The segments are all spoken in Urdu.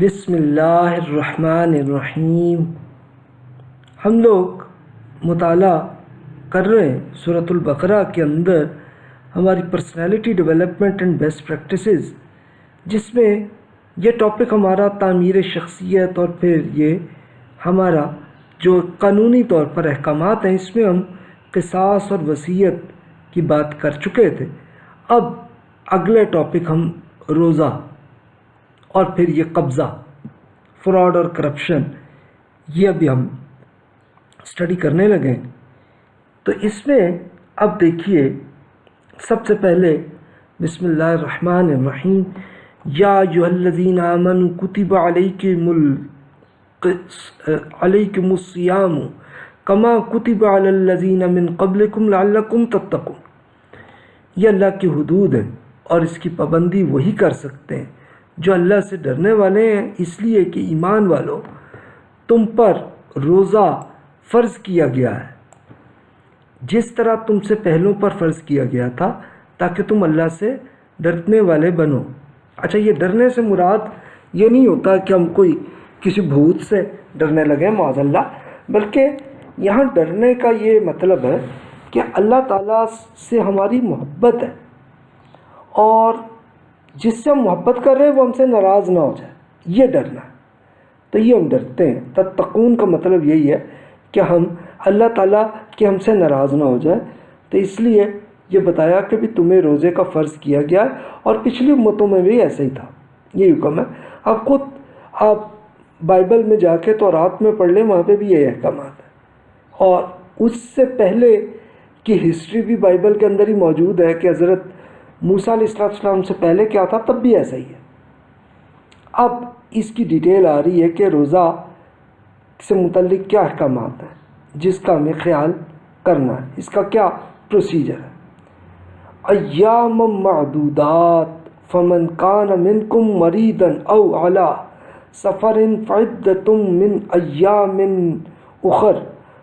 بسم اللہ الرحمن الرحیم۔ ہم لوگ مطالعہ کر رہے ہیں صورت البقرہ کے اندر ہماری personality development and best practices جس میں یہ ٹاپک ہمارا تعمیر شخصیت اور پھر یہ ہمارا جو قانونی طور پر احکامات ہیں، اس میں ہم قصاص اور وصیت کی بات کر چکے تھے۔ اب اگلے ٹاپک ہم روزہ اور پھر یہ قبضہ فراڈ اور کرپشن یہ ابھی ہم اسٹڈی کرنے لگے ہیں۔ تو اس میں اب دیکھیے، سب سے پہلے بسم اللہ الرحمن الرحیم، یا جو الذین آمنوا کتب علیکم علیکم الصیام کما کتب علی الذین من قبلکم لعلکم تتقون۔ یہ اللہ کی حدود ہے اور اس کی پابندی وہی کر سکتے ہیں۔ جو اللہ سے ڈرنے والے ہیں، اس لیے کہ ایمان والو تم پر روزہ فرض کیا گیا ہے۔ جس طرح تم سے پہلوں پر فرض کیا گیا تھا، تاکہ تم اللہ سے ڈرنے والے بنو۔ اچھا یہ ڈرنے سے مراد یہ نہیں ہوتا کہ ہم کوئی کسی بھوت سے ڈرنے لگے، معاذ اللہ، بلکہ یہاں ڈرنے کا یہ مطلب ہے کہ اللہ تعالیٰ سے ہماری محبت ہے۔ اور جس سے ہم محبت کر رہے ہیں وہ ہم سے ناراض نہ ہو جائے۔ یہ ڈرنا۔ ہے تو یہ ہم ڈرتے ہیں۔ تتقون کا مطلب یہی ہے کہ ہم، اللہ تعالیٰ کہ ہم سے ناراض نہ ہو جائے۔ تو اس لیے یہ بتایا کہ بھی تمہیں روزے کا فرض کیا گیا ہے اور پچھلی امتوں میں بھی ایسا ہی تھا۔ یہ حکم ہے۔ اب خود آپ بائبل میں جا کے تو رات میں پڑھ لیں، وہاں پہ بھی یہ احکامات ہیں۔ اور اس سے پہلے کی ہسٹری بھی بائبل کے اندر ہی موجود ہے کہ حضرت موسیٰ علیہ السلام سے پہلے کیا تھا؟ تب بھی ایسا ہی ہے۔ اب اس کی ڈیٹیل آ رہی ہے کہ روزہ سے متعلق کیا احکامات ہیں، جس کا ہمیں خیال کرنا ہے۔ اس کا کیا پروسیجر ہے؟ ایام معدودات، فمن کان منکم مریدن او علا سفر فعدتم من ایام اخر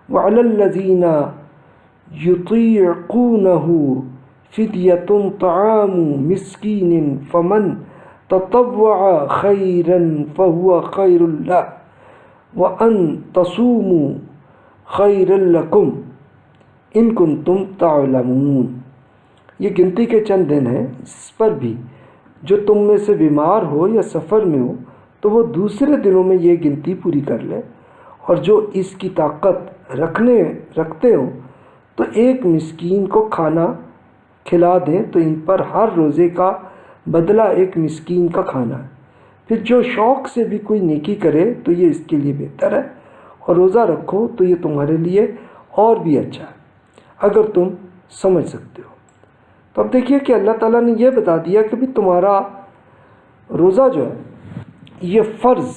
وعلى الذین یطیعقونه فدیت طعام مسکین فمن تطوع خیرا فهو خیر اللہ وأن تصوموا خیر لکم ان کن تم تعلمون یہ گنتی کے چند دن ہیں اس پر بھی جو تم میں سے بیمار ہو یا سفر میں ہو تو وہ دوسرے دنوں میں یہ گنتی پوری کر لے اور جو اس کی طاقت رکھنے، رکھتے ہوں تو ایک مسکین کو کھانا کھلا دیں تو ان پر ہر روزے کا بدلہ ایک مسکین کا کھانا ہے۔ پھر جو شوق سے بھی کوئی نیکی کرے تو یہ اس کے لیے بہتر ہے۔ اور روزہ رکھو تو یہ تمہارے لیے اور بھی اچھا ہے۔ اگر تم سمجھ سکتے ہو۔ تو اب دیکھیے کہ اللہ تعالیٰ نے یہ بتا دیا کہ بھی تمہارا روزہ جو ہے، یہ فرض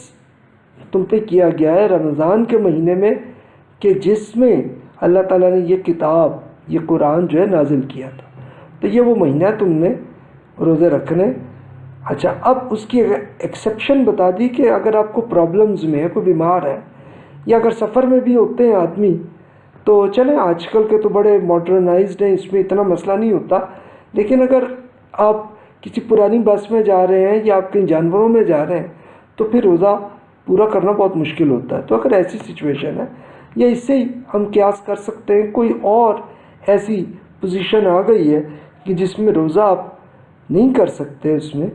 تم پہ کیا گیا ہے رمضان کے مہینے میں کہ جس میں اللہ تعالیٰ نے یہ کتاب، یہ قرآن جو ہے نازل کیا تھا۔ تو یہ وہ مہینہ تم نے روزے رکھنے۔ اچھا اب اس کی ایکسیپشن بتا دی کہ اگر آپ کو پرابلمز میں ہے، کوئی بیمار ہے، یا اگر سفر میں بھی ہوتے ہیں آدمی، تو چلیں، آج کل کے تو بڑے ماڈرنائزڈ ہیں، اس میں اتنا مسئلہ نہیں ہوتا۔ لیکن اگر آپ کسی پرانی بس میں جا رہے ہیں یا آپ کہیں جانوروں میں جا رہے ہیں، تو پھر روزہ پورا کرنا بہت مشکل ہوتا ہے۔ تو اگر ایسی سچویشن ہے، یا اس سے ہی ہم قیاس کر سکتے ہیں، کوئی اور ایسی پوزیشن آ گئی ہے کہ جس میں روزہ آپ نہیں کر سکتے، اس میں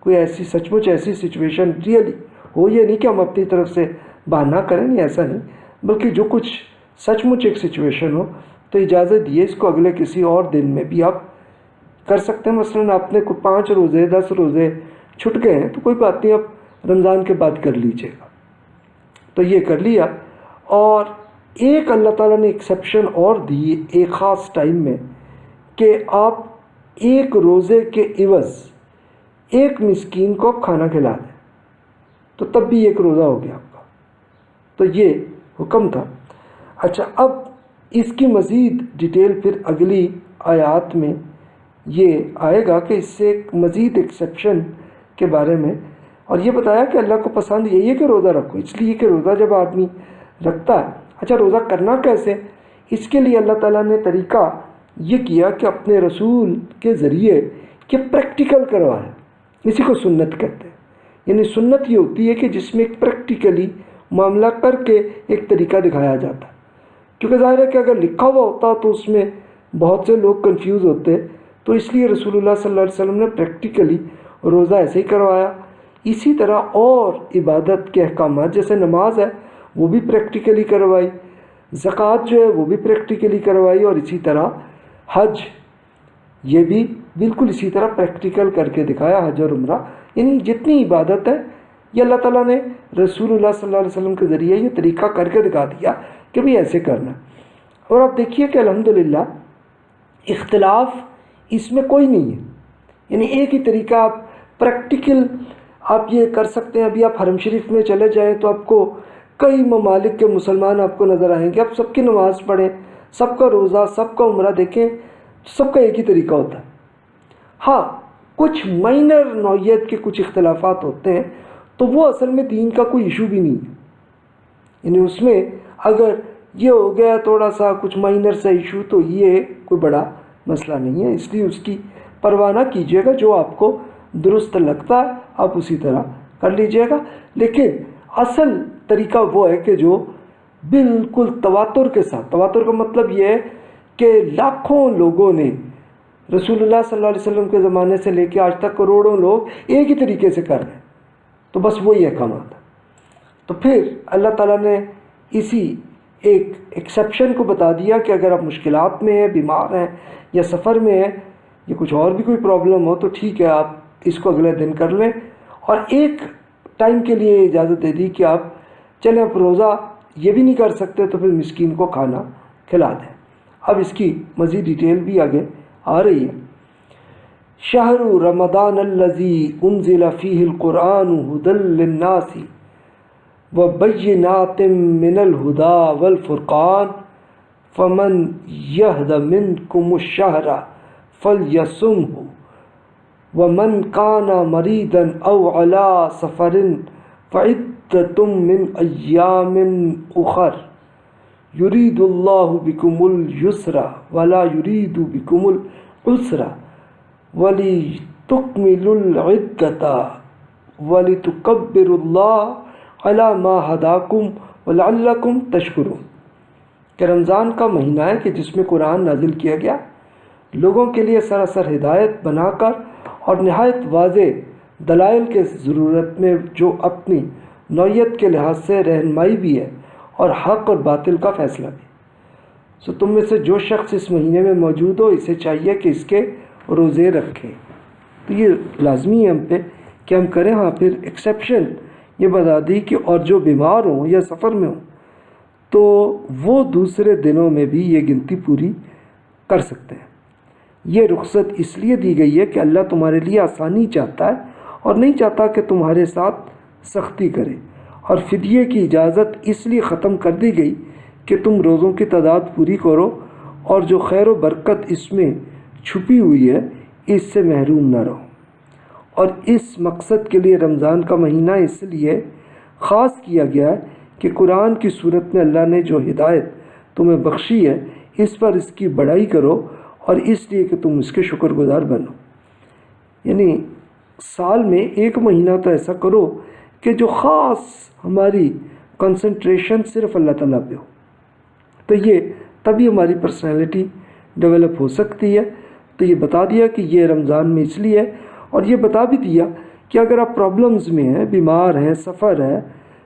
کوئی ایسی سچ مچ ایسی سچویشن ریئلی ہو، یہ نہیں کہ ہم اپنی طرف سے بہانہ کریں، نہیں، ایسا نہیں، بلکہ جو کچھ سچ مچ ایک سچویشن ہو، تو اجازت دیے اس کو اگلے کسی اور دن میں بھی آپ کر سکتے ہیں۔ مثلا آپ نے کوئی پانچ روزے، دس روزے چھٹ گئے ہیں، تو کوئی بات نہیں، آپ رمضان کے بعد کر لیجیے گا۔ تو یہ کر لیا۔ اور ایک اللہ تعالیٰ نے ایکسیپشن اور دی ایک خاص ٹائم میں کہ آپ ایک روزے کے عوض ایک مسکین کو کھانا کھلا دیں تو تب بھی ایک روزہ ہو گیا آپ کا۔ تو یہ حکم تھا۔ اچھا اب اس کی مزید ڈیٹیل پھر اگلی آیات میں یہ آئے گا کہ اس سے ایک مزید ایکسیپشن کے بارے میں۔ اور یہ بتایا کہ اللہ کو پسند یہی ہے کہ روزہ رکھو، اس لیے کہ روزہ جب آدمی رکھتا ہے۔ اچھا روزہ کرنا کیسے؟ اس کے لیے اللہ تعالیٰ نے طریقہ یہ کیا کہ اپنے رسول کے ذریعے کہ پریکٹیکل کروائے۔ اسی کو سنت کہتے ہیں۔ یعنی سنت یہ ہوتی ہے کہ جس میں ایک پریکٹیکلی معاملہ کر کے ایک طریقہ دکھایا جاتا ہے۔ کیونکہ ظاہر ہے کہ اگر لکھا ہوا ہوتا تو اس میں بہت سے لوگ کنفیوز ہوتے۔ تو اس لیے رسول اللہ صلی اللہ علیہ وسلم نے پریکٹیکلی روزہ ایسے ہی کروایا۔ اسی طرح اور عبادت کے احکامات، جیسے نماز ہے، وہ بھی پریکٹیکلی کروائی۔ زکوٰۃ جو ہے، وہ بھی پریکٹیکلی کروائی اور اسی طرح حج، یہ بھی بالکل اسی طرح پریکٹیکل کر کے دکھایا، حج اور عمرہ یعنی جتنی عبادت ہے، یہ اللہ تعالیٰ نے رسول اللہ صلی اللہ علیہ وسلم کے ذریعے یہ طریقہ کر کے دکھا دیا کہ بھی ایسے کرنا۔ اور آپ دیکھیے کہ الحمدللہ اختلاف اس میں کوئی نہیں ہے۔ یعنی ایک ہی طریقہ آپ پریکٹیکل آپ یہ کر سکتے ہیں، ابھی آپ حرم شریف میں چلے جائیں تو آپ کو کئی ممالک کے مسلمان آپ کو نظر آئیں گے، آپ سب کی نماز پڑھیں۔ سب کا روزہ، سب کا عمرہ دیکھیں، سب کا ایک ہی طریقہ ہوتا ہے۔ ہاں کچھ مائنر نوعیت کے کچھ اختلافات ہوتے ہیں، تو وہ اصل میں دین کا کوئی ایشو بھی نہیں ہے۔ یعنی اس میں اگر یہ ہو گیا تھوڑا سا کچھ مائنر سا ایشو تو یہ کوئی بڑا مسئلہ نہیں ہے۔ اس لیے اس کی پرواہ نہ کیجیے گا، جو آپ کو درست لگتا ہے، آپ اسی طرح کر لیجیے گا۔ لیکن اصل طریقہ وہ ہے کہ جو بالکل تواتر کے ساتھ۔ تواتر کا مطلب یہ ہے کہ لاکھوں لوگوں نے رسول اللہ صلی اللہ علیہ وسلم کے زمانے سے لے کے آج تک کروڑوں لوگ ایک ہی طریقے سے کر رہے ہیں۔ تو بس وہی احکامات ہے تو پھر اللہ تعالیٰ نے اسی ایک ایکسیپشن کو بتا دیا کہ اگر آپ مشکلات میں ہیں، بیمار ہیں یا سفر میں ہیں، یا کچھ اور بھی کوئی پرابلم ہو، تو ٹھیک ہے، آپ اس کو اگلے دن کر لیں۔ اور ایک ٹائم کے لیے اجازت دے دی کہ آپ چلیں، آپ روزہ یہ بھی نہیں کر سکتے تو پھر مسکین کو کھانا کھلا دیں۔ اب اس کی مزید ڈیٹیل بھی آگے آ رہی ہے۔ شہر رمضان الزی انزل فیہ القرآن حدل للناس و بینات من الہدا والفرقان فمن یہد منکم الشہر فلیسمہ ومن کان مریدا او علا سفر فعدتم من ایام اخر. یرید اللہ بکم اليسر ولا یرید بکم العسر ولی تکمل العدتا ولی تکبر اللہ علا ما حداکم ولعلکم تشکرون. کہ رمضان کا مہینہ ہے کہ جس میں قرآن نازل کیا گیا، لوگوں کے لیے سراسر ہدایت بنا کر اور نہایت واضح دلائل کے ضرورت میں جو اپنی نوعیت کے لحاظ سے رہنمائی بھی ہے اور حق اور باطل کا فیصلہ بھی۔ سو تم میں سے جو شخص اس مہینے میں موجود ہو، اسے چاہیے کہ اس کے روزے رکھیں تو یہ لازمی ہے ہم پہ کہ ہم کریں۔ ہاں پھر ایکسیپشن یہ بتا دی کہ اور جو بیمار ہوں یا سفر میں ہوں، تو وہ دوسرے دنوں میں بھی یہ گنتی پوری کر سکتے ہیں۔ یہ رخصت اس لیے دی گئی ہے کہ اللہ تمہارے لیے آسانی چاہتا ہے اور نہیں چاہتا کہ تمہارے ساتھ سختی کرے۔ اور فدیے کی اجازت اس لیے ختم کر دی گئی کہ تم روزوں کی تعداد پوری کرو اور جو خیر و برکت اس میں چھپی ہوئی ہے، اس سے محروم نہ رہو۔ اور اس مقصد کے لیے رمضان کا مہینہ اس لیے خاص کیا گیا ہے کہ قرآن کی صورت میں اللہ نے جو ہدایت تمہیں بخشی ہے، اس پر اس کی بڑائی کرو اور اس لیے کہ تم اس کے شکر گزار بنو۔ یعنی سال میں ایک مہینہ تو ایسا کرو کہ جو خاص ہماری کنسنٹریشن صرف اللہ تعالیٰ پہ ہو۔ تو یہ تبھی ہماری پرسنالٹی ڈیولپ ہو سکتی ہے۔ تو یہ بتا دیا کہ یہ رمضان میں اس لیے ہے۔ اور یہ بتا بھی دیا کہ اگر آپ پرابلمز میں ہیں، بیمار ہیں، سفر ہے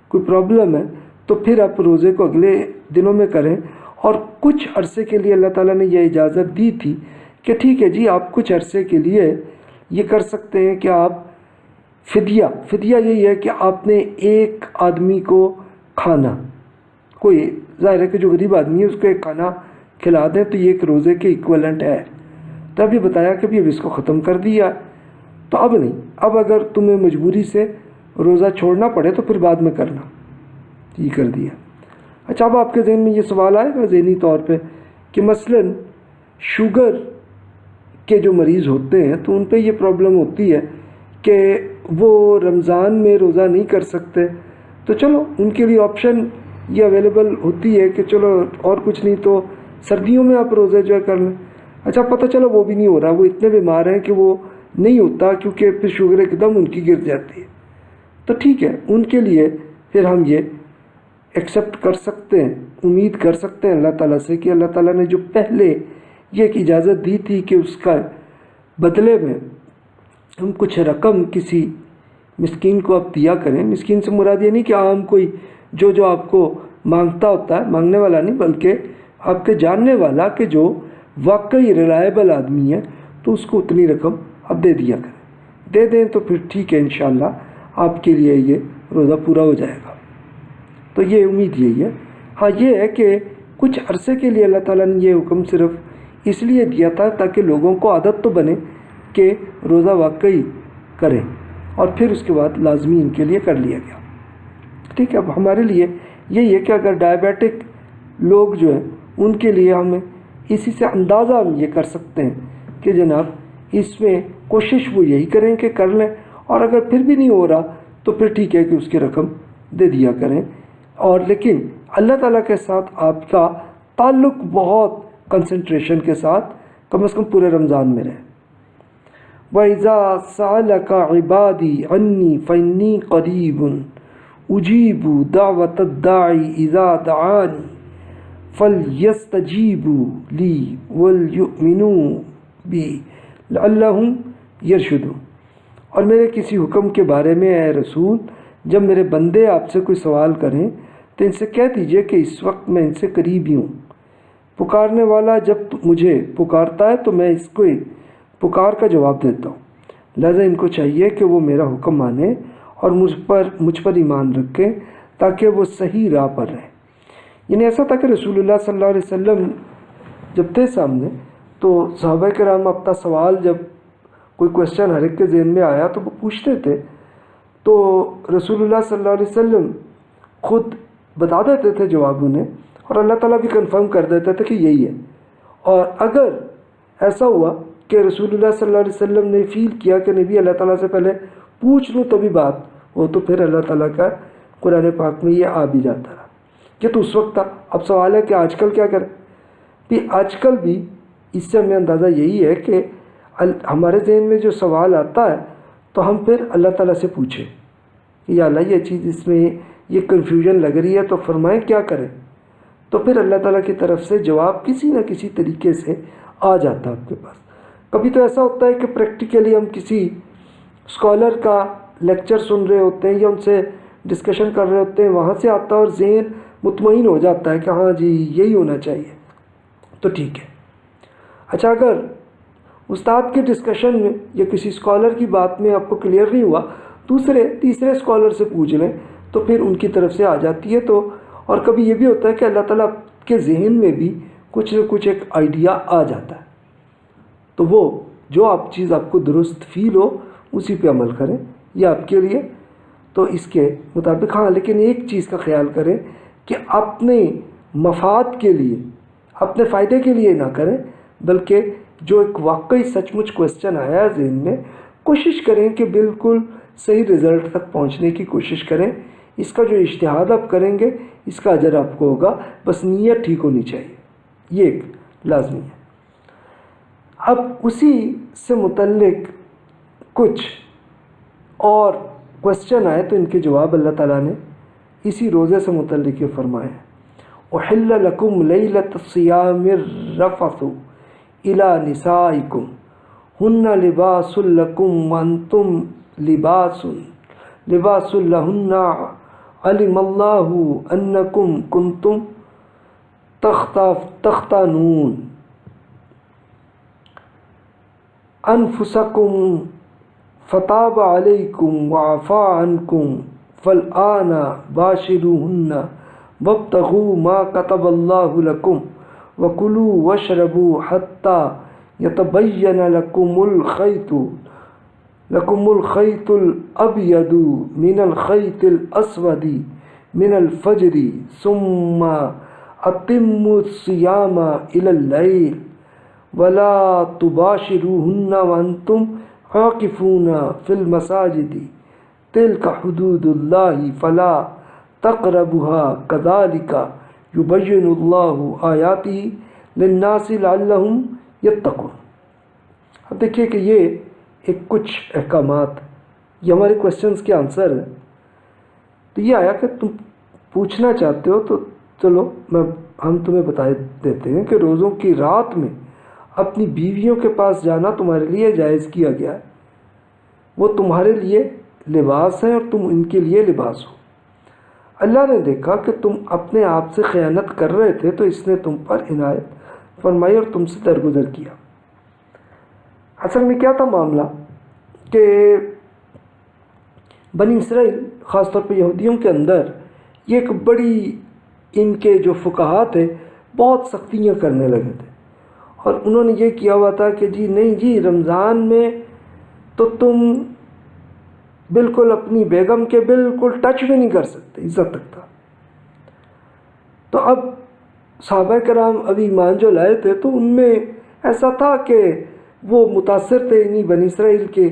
کوئی پرابلم ہے، تو پھر آپ روزے کو اگلے دنوں میں کریں۔ اور کچھ عرصے کے لیے اللہ تعالیٰ نے یہ اجازت دی تھی کہ ٹھیک ہے جی آپ کچھ عرصے کے لیے یہ کر سکتے ہیں کہ آپ فدیہ فدیہ یہی ہے کہ آپ نے ایک آدمی کو کھانا، کوئی ظاہر ہے کہ جو غریب آدمی ہے، اس کو ایک کھانا کھلا دیں تو یہ ایک روزے کے ایکولنٹ ہے۔ تو ابھی بتایا کہ ابھی اس کو ختم کر دیا۔ تو اب نہیں، اب اگر تمہیں مجبوری سے روزہ چھوڑنا پڑے تو پھر بعد میں کرنا۔ یہ کر دیا۔ اچھا اب آپ کے ذہن میں یہ سوال آئے گا ذہنی طور پہ کہ مثلا شوگر کے جو مریض ہوتے ہیں تو ان پہ یہ پرابلم ہوتی ہے کہ وہ رمضان میں روزہ نہیں کر سکتے۔ تو چلو، ان کے لیے آپشن یہ اویلیبل ہوتی ہے کہ چلو اور کچھ نہیں تو سردیوں میں آپ روزے جو ہے کر لیں۔ اچھا پتہ چلو وہ بھی نہیں ہو رہا، وہ اتنے بیمار ہیں کہ وہ نہیں ہوتا کیونکہ پھر شوگر ایک دم ان کی گر جاتی ہے۔ تو ٹھیک ہے، ان کے لیے پھر ہم یہ ایکسیپٹ کر سکتے ہیں، امید کر سکتے ہیں اللہ تعالیٰ سے کہ اللہ تعالیٰ نے جو پہلے یہ ایک اجازت دی تھی کہ اس کا بدلے میں ہم کچھ رقم کسی مسکین کو آپ دیا کریں، مسکین سے مراد یہ نہیں کہ عام کوئی جو جو آپ کو مانگتا ہوتا ہے، مانگنے والا نہیں، بلکہ آپ کے جاننے والا کہ جو واقعی ریلائبل آدمی ہے، تو اس کو اتنی رقم آپ دے دیا کریں۔ دے دیں تو پھر ٹھیک ہے، انشاءاللہ آپ کے لیے یہ روزہ پورا ہو جائے گا۔ تو یہ امید یہی ہے۔ ہاں یہ ہے کہ کچھ عرصے کے لیے اللہ تعالیٰ نے یہ حکم صرف اس لیے دیا تھا تاکہ لوگوں کو عادت تو بنے کہ روزہ واقعی کریں اور پھر اس کے بعد لازمی ان کے لیے کر لیا گیا۔ ٹھیک ہے، اب ہمارے لیے یہی ہے کہ اگر ڈائبیٹک لوگ جو ہیں، ان کے لیے ہمیں اسی سے اندازہ ہم یہ کر سکتے ہیں کہ جناب، اس میں کوشش وہ یہی کریں کہ کر لیں اور اگر پھر بھی نہیں ہو رہا تو پھر ٹھیک ہے کہ اس کی رقم دے دیا کریں۔ اور لیکن اللہ تعالیٰ کے ساتھ آپ کا تعلق بہت کنسنٹریشن کے ساتھ کم از کم پورے رمضان میں رہے۔ وَإِذَا سَأَلَكَ عِبَادِي عَنِّي فَإِنِّي قَرِيبٌ أُجِيبُ دَعْوَةَ الدَّاعِ إِذَا دَعَانِ فَلْيَسْتَجِيبُوا لِي وَلْيُؤْمِنُوا بِي لَعَلَّهُمْ يَرْشُدُونَ اور میرے کسی حکم کے بارے میں اے رسول، جب میرے بندے آپ سے کوئی سوال کریں تو ان سے کہہ دیجیے کہ اس وقت میں ان سے قریب ہی ہوں۔ پکارنے والا جب مجھے پکارتا ہے تو میں اس کو پکار کا جواب دیتا ہوں۔ لہذا ان کو چاہیے کہ وہ میرا حکم مانیں اور مجھ پر مجھ پر ایمان رکھیں تاکہ وہ صحیح راہ پر رہیں یعنی ایسا تھا کہ رسول اللہ صلی اللہ علیہ وسلم جب تھے سامنے، تو صحابہ کرام اپنا سوال جب کوئی کوشچن ہر ایک کے ذہن میں آیا تو وہ پوچھتے تھے۔ تو رسول اللہ صلی اللہ علیہ وسلم خود بتا دیتے تھے جواب انہیں اور اللہ تعالیٰ بھی کنفرم کر دیتا تھا کہ یہی ہے۔ اور اگر ایسا ہوا کہ رسول اللہ صلی اللہ علیہ وسلم نے فیل کیا کہ نبی اللہ تعالیٰ سے پہلے پوچھ لوں تبھی بات ہو تو پھر اللہ تعالیٰ کا قرآن پاک میں یہ آ بھی جاتا رہا۔ یہ تو اس وقت تھا۔ اب سوال ہے کہ آج کل کیا کریں؟ بھی آج کل بھی اس سے ہمیں اندازہ یہی ہے کہ ہمارے ذہن میں جو سوال آتا ہے تو ہم پھر اللہ تعالیٰ سے پوچھیں۔ یا اللہ، یہ چیز اس میں یہ کنفیوژن لگ رہی ہے تو فرمائیں کیا کریں؟ تو پھر اللہ تعالیٰ کی طرف سے جواب کسی نہ کسی طریقے سے آ جاتا ہے آپ کے پاس۔ کبھی تو ایسا ہوتا ہے کہ پریکٹیکلی ہم کسی اسکالر کا لیکچر سن رہے ہوتے ہیں یا ان سے ڈسکشن کر رہے ہوتے ہیں، وہاں سے آتا ہے اور ذہن مطمئن ہو جاتا ہے کہ ہاں جی یہی ہونا چاہیے۔ تو ٹھیک ہے۔ اچھا اگر استاد کے ڈسکشن میں یا کسی اسکالر کی بات میں آپ کو کلیئر نہیں ہوا، دوسرے، تیسرے اسکالر سے پوچھ لیں تو پھر ان کی طرف سے آ جاتی ہے تو، اور کبھی یہ بھی ہوتا ہے کہ اللہ تعالیٰ کے ذہن میں بھی کچھ نہ کچھ ایک آئیڈیا آ جاتا ہے۔ تو وہ جو آپ چیز آپ کو درست فیل ہو، اسی پہ عمل کریں، یہ آپ کے لیے۔ تو اس کے مطابق ہاں لیکن ایک چیز کا خیال کریں کہ اپنے مفاد کے لیے، اپنے فائدے کے لیے نہ کریں، بلکہ جو ایک واقعی سچ مچ کوشچن آیا ہے ذہن میں، کوشش کریں کہ بالکل صحیح رزلٹ تک پہنچنے کی کوشش کریں۔ اس کا جو اشتہاد آپ کریں گے، اس کا اجر آپ کو ہوگا، بس نیت ٹھیک ہونی چاہیے۔ یہ ایک لازمی ہے۔ اب اسی سے متعلق کچھ اور کوشچن آئے تو ان کے جواب اللہ تعالیٰ نے اسی روزے سے متعلق یہ فرمائے احل لکم لیلت الصیام الرفث الى نسائکم ہن لباس لکم وانتم لباس لباس لہن علم اللہ انکم کنتم تختانون انفسکم فتاب علیکم وعفا عنکم فالآن باشروہن وابتغوا ما كتب الله لكم وكلوا واشربوا حتى يتبين لكم الخيط لكم الخيط الأبيض من الخيط الأسود من الفجر ثم أتموا الصيام إلى الليل ولا تباشروهن وأنتم عاكفون في المساجد تلك حدود الله فلا تقربها كذلك يبين الله آياته للناس لعلهم يتقون۔ اب دیکھیے کہ یہ ایک کچھ احکامات یہ ہمارے کوشچنس کے آنسر ہیں۔ تو یہ آیا کہ تم پوچھنا چاہتے ہو تو چلو میں ہم تمہیں بتا دیتے ہیں کہ روزوں کی رات میں اپنی بیویوں کے پاس جانا تمہارے لیے جائز کیا گیا۔ ہے وہ تمہارے لیے لباس ہیں اور تم ان کے لیے لباس ہو۔ اللہ نے دیکھا کہ تم اپنے آپ سے خیانت کر رہے تھے تو اس نے تم پر عنایت فرمائی اور تم سے درگزر کیا۔ اصل میں کیا تھا معاملہ؟ کہ بنی اسرائیل، خاص طور پہ یہودیوں کے اندر، یہ ایک بڑی ان کے جو فقہات تھے، بہت سختیاں کرنے لگے تھے۔ اور انہوں نے یہ کیا ہوا تھا کہ جی نہیں جی رمضان میں تو تم بالکل اپنی بیگم کے بالکل ٹچ بھی نہیں کر سکتے، عزت تک تھا۔ تو اب صحابہ کرام ابھی ایمان جو لائے تھے تو ان میں ایسا تھا کہ وہ متاثر تھے انہیں بنی اسرائیل کے،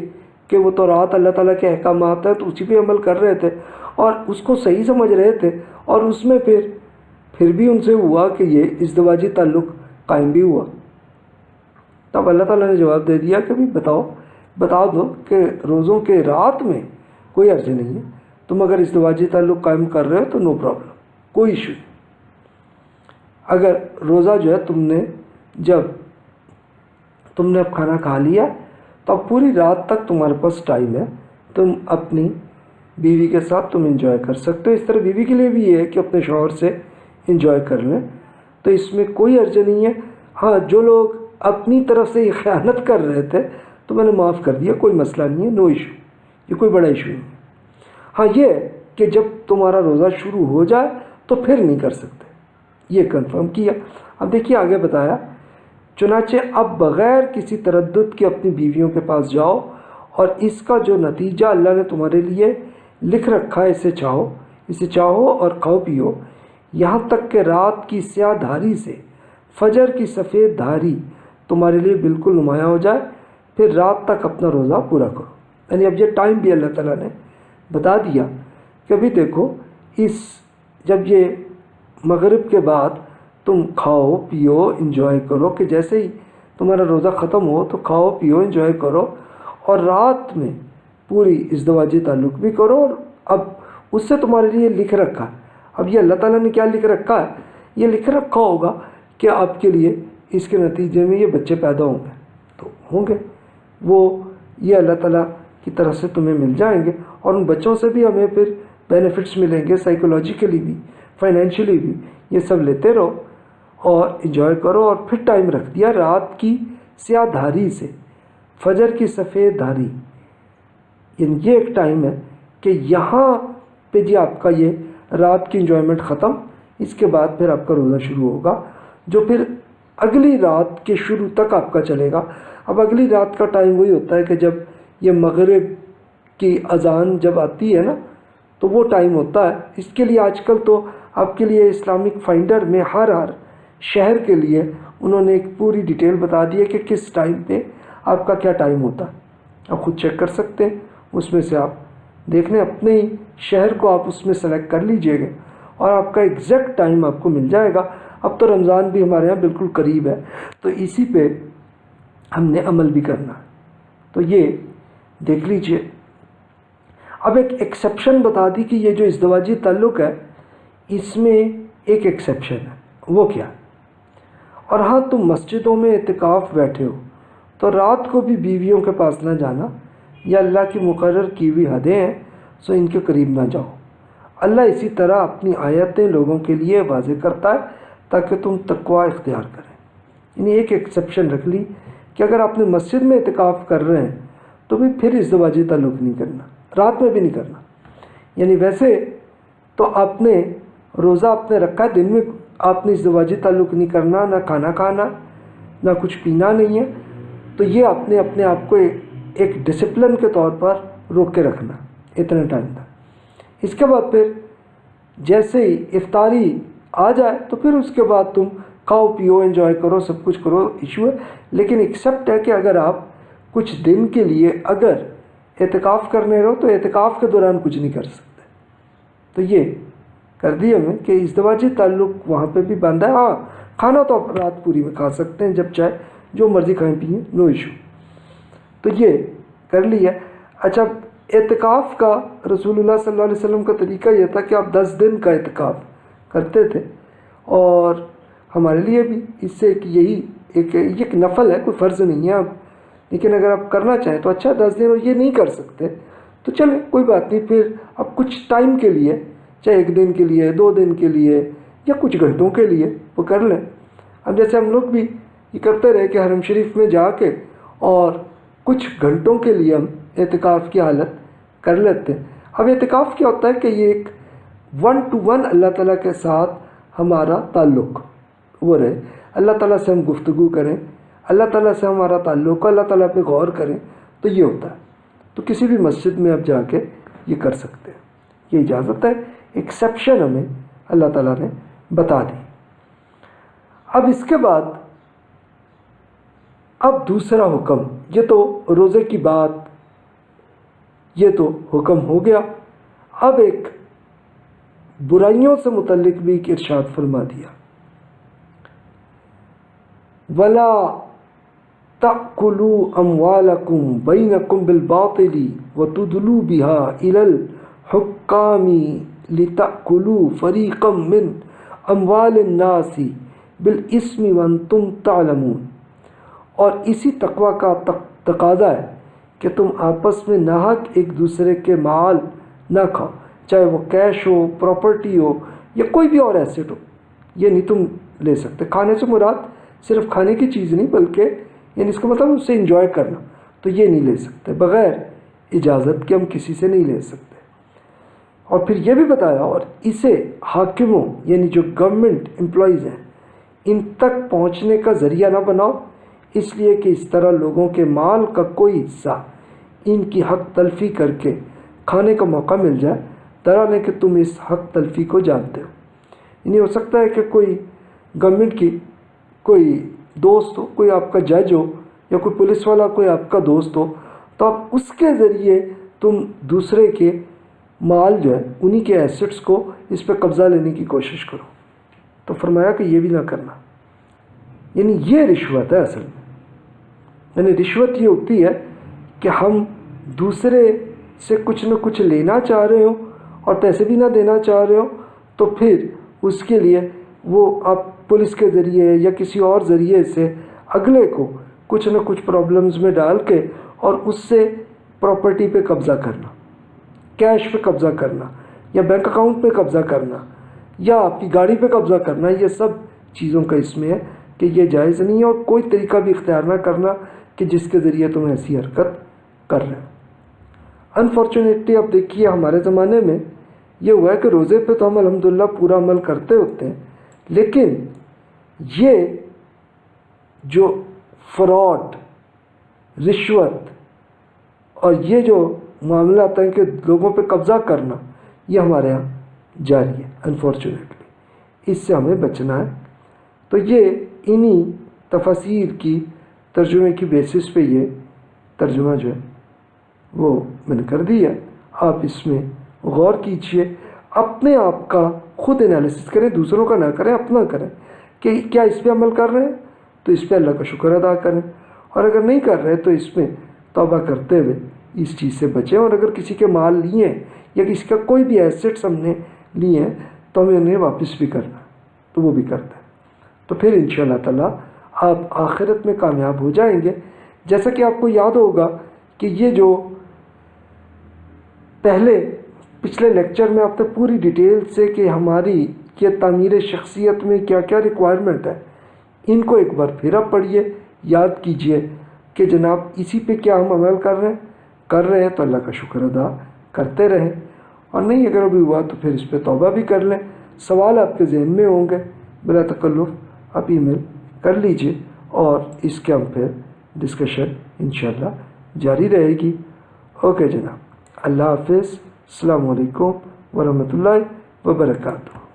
کہ وہ تو رات اللہ تعالیٰ کے احکامات ہیں تو اسی پہ عمل کر رہے تھے اور اس کو صحیح سمجھ رہے تھے۔ اور اس میں پھر پھر بھی ان سے ہوا کہ یہ ازدواجی تعلق قائم بھی ہوا۔ تب اللہ تعالیٰ نے جواب دے دیا کہ بھی بتاؤ، بتا دو کہ روزوں کے رات میں کوئی عرض نہیں ہے تم اگر ازدواجی تعلق قائم کر رہے ہو تو نو پرابلم کوئی ایشو نہیں۔ اگر روزہ جو ہے تم نے جب تم نے اب کھانا کھا لیا، تو اب پوری رات تک تمہارے پاس ٹائم ہے، تم اپنی بیوی کے ساتھ تم انجوائے کر سکتے ہو۔ اس طرح بیوی کے لیے بھی یہ ہے کہ اپنے شوہر سے انجوائے کر لیں۔ تو اس میں کوئی عرض نہیں ہے۔ ہاں جو لوگ اپنی طرف سے یہ خیانت کر رہے تھے، تو میں نے معاف کر دیا، کوئی مسئلہ نہیں ہے نو ایشو یہ کوئی بڑا ایشو نہیں ہے۔ ہاں یہ کہ جب تمہارا روزہ شروع ہو جائے تو پھر نہیں کر سکتے۔ یہ کنفرم کیا۔ اب دیکھیے، آگے بتایا۔ چنانچہ اب بغیر کسی تردد کے اپنی بیویوں کے پاس جاؤ اور اس کا جو نتیجہ اللہ نے تمہارے لیے لکھ رکھا ہے، اسے چاہو۔ اسے چاہو اور کھاؤ، پیو۔ یہاں تک کہ رات کی سیاہ دھاری سے، فجر کی سفید دھاری تمہارے لیے بالکل نمایاں ہو جائے، پھر رات تک اپنا روزہ پورا کرو۔ یعنی اب یہ ٹائم بھی اللہ تعالیٰ نے بتا دیا کہ ابھی دیکھو، اس جب یہ مغرب کے بعد تم کھاؤ، پیو، انجوائے کرو کہ جیسے ہی تمہارا روزہ ختم ہو تو کھاؤ، پیو، انجوائے کرو اور رات میں پوری ازدواجی تعلق بھی کرو اور اب اس سے تمہارے لیے لکھ رکھا۔ ہے اب یہ اللہ تعالیٰ نے کیا لکھ رکھا ہے؟ یہ لکھ رکھا ہوگا کہ آپ کے لیے اس کے نتیجے میں یہ بچے پیدا ہوں گے۔ تو ہوں گے۔ وہ یہ اللہ تعالیٰ کی طرف سے تمہیں مل جائیں گے اور ان بچوں سے بھی ہمیں پھر بینیفٹس ملیں گے سائیکولوجیکلی بھی فائنینشلی بھی۔ یہ سب لیتے رہو اور انجوائے کرو اور پھر ٹائم رکھ دیا رات کی سیاہ دھاری سے۔ فجر کی سفید دھاری۔ یعنی یہ ایک ٹائم ہے کہ یہاں پہ جی آپ کا یہ رات کی انجوائمنٹ ختم، اس کے بعد پھر آپ کا روزہ شروع ہوگا، جو پھر اگلی رات کے شروع تک آپ کا چلے گا۔ اب اگلی رات کا ٹائم وہی ہوتا ہے کہ جب یہ مغرب کی اذان جب آتی ہے نا، تو وہ ٹائم ہوتا ہے۔ اس کے لیے آج کل تو آپ کے لیے اسلامک فائنڈر میں ہر ہر شہر کے لیے انہوں نے ایک پوری ڈیٹیل بتا دی ہے کہ کس ٹائم پہ آپ کا کیا ٹائم ہوتا ہے۔ آپ خود چیک کر سکتے ہیں، اس میں سے آپ دیکھ لیں، اپنے ہی شہر کو آپ اس میں سلیکٹ کر لیجیے گا اور آپ کا ایگزیکٹ ٹائم آپ کو مل جائے گا۔ اب تو رمضان بھی ہمارے یہاں بالکل قریب ہے۔ تو اسی پہ ہم نے عمل بھی کرنا۔ تو یہ دیکھ لیجیے۔ اب ایک ایکسیپشن بتا دی کہ یہ جو ازدواجی تعلق ہے، اس میں ایک ایکسیپشن ہے۔ وہ کیا؟ اور ہاں تم مسجدوں میں اعتکاف بیٹھے ہو، تو رات کو بھی بیویوں کے پاس نہ جانا۔ یا اللہ کی مقرر کی ہوئی حدیں ہیں، سو ان کے قریب نہ جاؤ۔ اللہ اسی طرح اپنی آیتیں لوگوں کے لیے واضح کرتا ہے۔ تاکہ تم تقوا اختیار کریں۔ یعنی ایک ایکسیپشن رکھ لی کہ اگر آپ نے مسجد میں اعتکاف کر رہے ہیں تو بھی پھر ازدواجی تعلق نہیں کرنا، رات میں بھی نہیں کرنا۔ یعنی ویسے تو آپ نے روزہ آپ نے رکھا ہے، دن میں آپ نے ازدواجی تعلق نہیں کرنا، نہ کھانا کھانا، نہ کچھ پینا نہیں ہے۔ تو یہ آپ نے اپنے آپ کو ایک ڈسپلن کے طور پر روک کے رکھنا، اتنے ٹائم تک۔ اس کے بعد پھر جیسے ہی افطاری آ جائے تو پھر اس کے بعد تم کھاؤ پیو انجوائے کرو، سب کچھ کرو ایشو ہے۔ لیکن ایکسیپٹ ہے کہ اگر آپ کچھ دن کے لیے اگر اعتکاف کرنے رہو تو اعتکاف کے دوران کچھ نہیں کر سکتے۔ تو یہ کر دی ہمیں کہ ازدواجی تعلق وہاں پہ بھی باندھا ہے۔ ہاں کھانا تو آپ رات پوری میں کھا سکتے ہیں، جب چاہے، جو مرضی کھائیں پئیں نو ایشو تو یہ کر لیا۔ اچھا اعتکاف کا رسول اللہ صلی اللہ علیہ وسلم کا طریقہ یہ تھا کہ آپ دس دن کا اعتکاف کرتے تھے۔ اور ہمارے لیے بھی اس سے ایک یہی ایک یہ ایک نفل ہے، کوئی فرض نہیں ہے اب لیکن اگر آپ کرنا چاہیں تو اچھا دس دن اور یہ نہیں کر سکتے۔ تو چلیں، کوئی بات نہیں، پھر اب کچھ ٹائم کے لیے، چاہے ایک دن کے لیے، دو دن کے لیے یا کچھ گھنٹوں کے لیے وہ کر لیں۔ اب جیسے ہم لوگ بھی یہ کرتے رہے کہ حرم شریف میں جا کے اور کچھ گھنٹوں کے لیے ہم اعتکاف کی حالت کر لیتے۔ ہیں اب اعتکاف کیا ہوتا ہے کہ یہ ایک ون ٹو ون اللہ تعالیٰ کے ساتھ ہمارا تعلق۔ وہ رہے۔ اللہ تعالیٰ سے ہم گفتگو کریں۔ اللہ تعالیٰ سے ہمارا تعلق اللہ تعالیٰ پہ غور کریں۔ تو یہ ہوتا ہے۔ تو کسی بھی مسجد میں اب جا کے یہ کر سکتے ہیں۔ یہ اجازت ہے۔ ایکسیپشن ہمیں اللہ تعالیٰ نے بتا دی۔ اب اس کے بعد، اب دوسرا حکم۔ یہ تو روزے کی بات، یہ تو حکم ہو گیا۔ اب ایک برائیوں سے متعلق بھی ایک ارشاد فرما دیا۔ ولا تَأْكُلُوا أَمْوَالَكُمْ بَيْنَكُمْ بِالْبَاطِلِ وَتُدْلُوا بِهَا إِلَى الْحُكَّامِ لِتَأْكُلُوا فَرِيقًا مِّنْ أَمْوَالِ النَّاسِ بِالْإِسْمِ وَأَنْتُمْ تَعْلَمُونَ۔ اور اسی تقوی کا تقاضا ہے کہ تم آپس میں ناحق ایک دوسرے کے مال نہ کھاؤ۔ چاہے وہ کیش ہو پراپرٹی ہو یا کوئی بھی اور ایسٹ ہو، یہ نہیں تم لے سکتے۔ کھانے سے مراد صرف کھانے کی چیز نہیں، بلکہ یعنی اس کا مطلب اسے انجوائے کرنا۔ تو یہ نہیں لے سکتے۔ بغیر اجازت کے ہم کسی سے نہیں لے سکتے۔ اور پھر یہ بھی بتایا، اور اسے حاکموں یعنی جو گورنمنٹ امپلائیز ہیں، ان تک پہنچنے کا ذریعہ نہ بناؤ۔ اس لیے کہ اس طرح لوگوں کے مال کا کوئی حصہ ان کی حق تلفی کر کے کھانے کا موقع مل جائے۔ طرح لیں کہ تم اس حق تلفی کو جانتے ہو۔ یعنی ہو سکتا ہے کہ کوئی گورنمنٹ کی کوئی دوست ہو، کوئی آپ کا جج ہو یا کوئی پولیس والا، کوئی آپ کا دوست ہو، تو آپ اس کے ذریعے تم دوسرے کے مال جو ہے، انہی کے ایسٹس کو اس پہ قبضہ لینے کی کوشش کرو۔ تو فرمایا کہ یہ بھی نہ کرنا۔ یعنی یہ رشوت ہے اصل۔ میں یعنی رشوت یہ ہوتی ہے کہ ہم دوسرے سے کچھ نہ کچھ لینا چاہ رہے ہوں اور پیسے بھی نہ دینا چاہ رہے ہوں تو پھر اس کے لیے وہ آپ پولیس کے ذریعے یا کسی اور ذریعے سے اگلے کو کچھ نہ کچھ پرابلمز میں ڈال کے اور اس سے پراپرٹی پہ قبضہ کرنا کیش پہ قبضہ کرنا یا بینک اکاؤنٹ پہ قبضہ کرنا یا آپ کی گاڑی پہ قبضہ کرنا، یہ سب چیزوں کا اس میں ہے کہ یہ جائز نہیں ہے اور کوئی طریقہ بھی اختیار نہ کرنا کہ جس کے ذریعے تم ایسی حرکت کر رہے ہو۔ انفارچونیٹلی اب دیکھیے ہمارے زمانے میں یہ ہوا ہے کہ روزے پہ تو ہم الحمدللہ پورا عمل کرتے ہوتے ہیں، لیکن یہ جو فراڈ رشوت اور یہ جو معاملات ہیں کہ لوگوں پہ قبضہ کرنا، یہ ہمارے یہاں جاری ہے انفارچونیٹلی اس سے ہمیں بچنا ہے۔ تو یہ انہی تفاصیر کی ترجمے کی بیسس پہ یہ ترجمہ جو ہے وہ میں نے کر دیا۔ آپ اس میں غور کیجیے، اپنے آپ کا خود انالیسس کریں، دوسروں کا نہ کریں، اپنا کریں۔ کہ کیا اس پہ عمل کر رہے ہیں؟ تو اس پہ اللہ کا شکر ادا کریں۔ اور اگر نہیں کر رہے تو اس میں توبہ کرتے ہوئے اس چیز سے بچیں۔ اور اگر کسی کے مال لیے ہیں یا کسی کا کوئی بھی ایسٹس ہم نے لیے ہیں، تو ہمیں انہیں واپس بھی کرنا تو وہ بھی کرتا ہے تو پھر ان شاء اللہ تعالیٰ آپ آخرت میں کامیاب ہو جائیں گے۔ جیسا کہ آپ کو یاد ہوگا کہ یہ جو پہلے پچھلے لیکچر میں آپ نے پوری ڈیٹیل سے کہ ہماری یہ تعمیر شخصیت میں کیا کیا ریکوائرمنٹ ہے، ان کو ایک بار پھر آپ پڑھیے، یاد کیجیے کہ جناب اسی پہ کیا ہم عمل کر رہے ہیں۔ کر رہے ہیں تو اللہ کا شکر ادا کرتے رہیں۔ اور نہیں اگر ابھی ہوا تو پھر اس پہ توبہ بھی کر لیں۔ سوال آپ کے ذہن میں ہوں گے۔ بلا تکلف آپ ای میل کر لیجیے اور اس کے ہم پھر ڈسکشن انشاءاللہ جاری رہے گی۔ اوکے جناب۔ اللہ حافظ السلام علیکم ورحمۃ اللہ وبرکاتہ۔